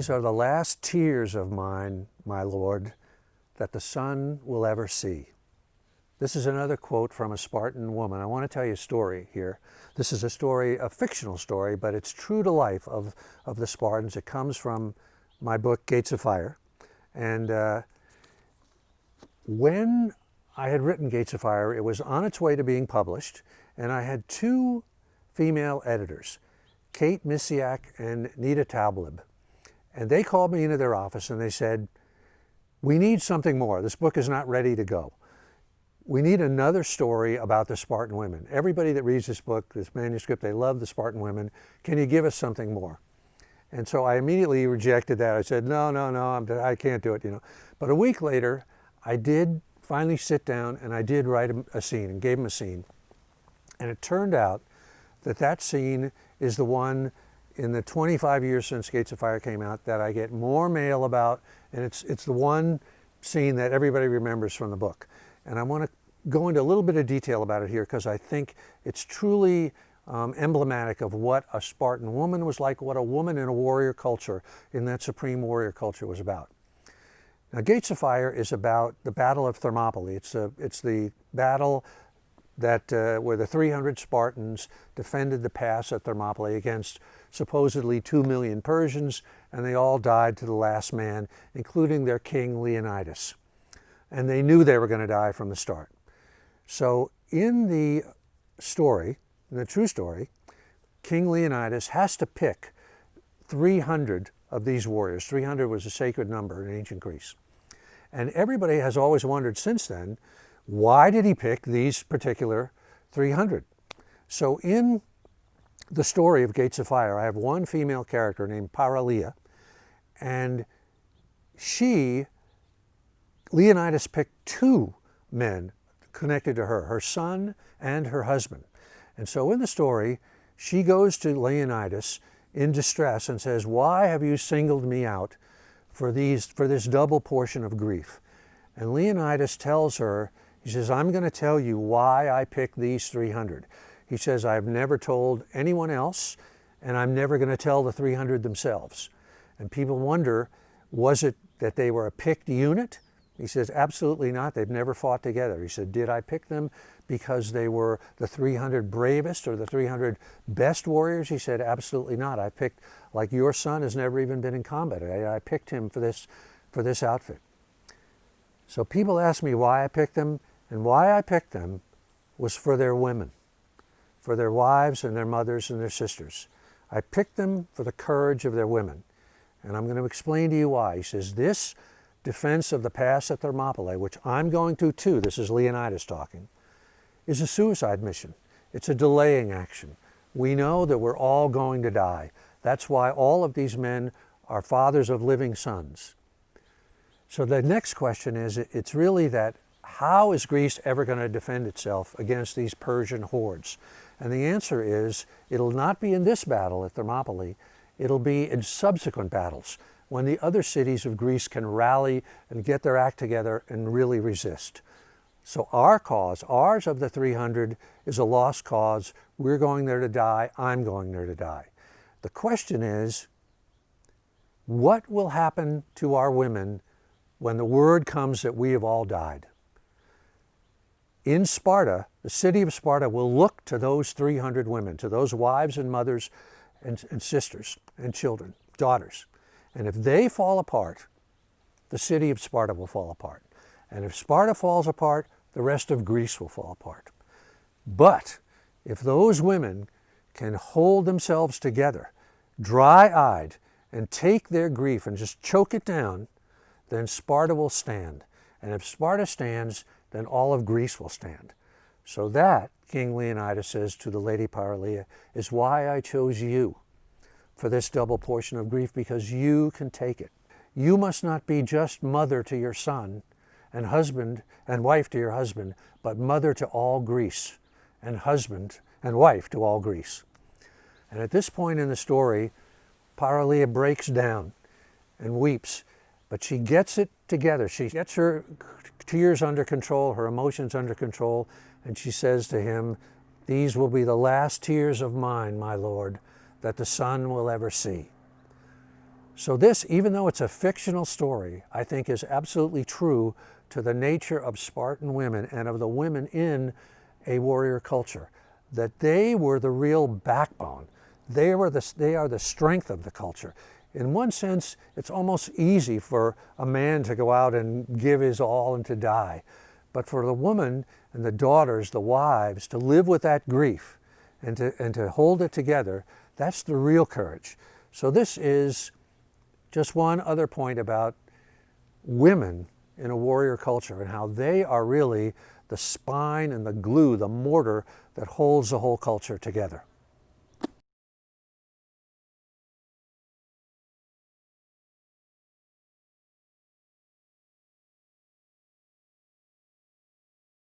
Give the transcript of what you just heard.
These are the last tears of mine, my Lord, that the sun will ever see. This is another quote from a Spartan woman. I want to tell you a story here. This is a story, a fictional story, but it's true to life of, of the Spartans. It comes from my book, Gates of Fire. And uh, when I had written Gates of Fire, it was on its way to being published, and I had two female editors, Kate Miciak and Nita Taublib. And they called me into their office and they said, we need something more. This book is not ready to go we need another story about the Spartan women. Everybody that reads this book, this manuscript, they love the Spartan women. Can you give us something more? And so I immediately rejected that. I said, no, no, no, I'm, I can't do it, you know. But a week later, I did finally sit down and I did write a, a scene and gave him a scene. And it turned out that that scene is the one in the 25 years since Gates of Fire came out that I get more mail about, and it's, it's the one scene that everybody remembers from the book. And I want to go into a little bit of detail about it here because I think it's truly um, emblematic of what a Spartan woman was like, what a woman in a warrior culture, in that supreme warrior culture was about. Now, Gates of Fire is about the Battle of Thermopylae. It's, a, it's the battle that uh, where the 300 Spartans defended the pass at Thermopylae against supposedly 2 million Persians, and they all died to the last man, including their king Leonidas. And they knew they were going to die from the start. So in the story, in the true story, King Leonidas has to pick 300 of these warriors. 300 was a sacred number in ancient Greece. And everybody has always wondered since then, why did he pick these particular 300? So in the story of Gates of Fire, I have one female character named Paraleia, and she, Leonidas picked two men connected to her, her son and her husband. And so in the story, she goes to Leonidas in distress and says, why have you singled me out for, these, for this double portion of grief? And Leonidas tells her, he says, I'm going to tell you why I picked these 300. He says, I've never told anyone else, and I'm never going to tell the 300 themselves. And people wonder, was it that they were a picked unit? He says, absolutely not. They've never fought together. He said, did I pick them because they were the 300 bravest or the 300 best warriors? He said, absolutely not. I picked, like your son has never even been in combat. I, I picked him for this, for this outfit. So people ask me why I picked them, and why I picked them was for their women, for their wives and their mothers and their sisters. I picked them for the courage of their women. And I'm going to explain to you why. He says, this defense of the pass at Thermopylae, which I'm going to too, this is Leonidas talking, is a suicide mission. It's a delaying action. We know that we're all going to die. That's why all of these men are fathers of living sons. So the next question is, it's really that how is Greece ever going to defend itself against these Persian hordes? And the answer is, it'll not be in this battle at Thermopylae, it'll be in subsequent battles when the other cities of Greece can rally and get their act together and really resist. So our cause, ours of the 300, is a lost cause. We're going there to die. I'm going there to die. The question is, what will happen to our women when the word comes that we have all died? In Sparta, the city of Sparta will look to those 300 women, to those wives and mothers and, and sisters and children, daughters, and if they fall apart, the city of Sparta will fall apart. And if Sparta falls apart, the rest of Greece will fall apart. But if those women can hold themselves together, dry-eyed, and take their grief and just choke it down, then Sparta will stand. And if Sparta stands, then all of Greece will stand. So that, King Leonidas says to the lady Paraleia, is why I chose you for this double portion of grief because you can take it. You must not be just mother to your son and husband and wife to your husband, but mother to all Greece and husband and wife to all Greece. And at this point in the story, Paraleia breaks down and weeps, but she gets it together. She gets her tears under control, her emotions under control, and she says to him, These will be the last tears of mine, my Lord, that the sun will ever see. So this, even though it's a fictional story, I think is absolutely true to the nature of Spartan women and of the women in a warrior culture, that they were the real backbone. They, were the, they are the strength of the culture. In one sense, it's almost easy for a man to go out and give his all and to die. But for the woman and the daughters, the wives, to live with that grief and to, and to hold it together, that's the real courage. So this is just one other point about women in a warrior culture and how they are really the spine and the glue, the mortar that holds the whole culture together.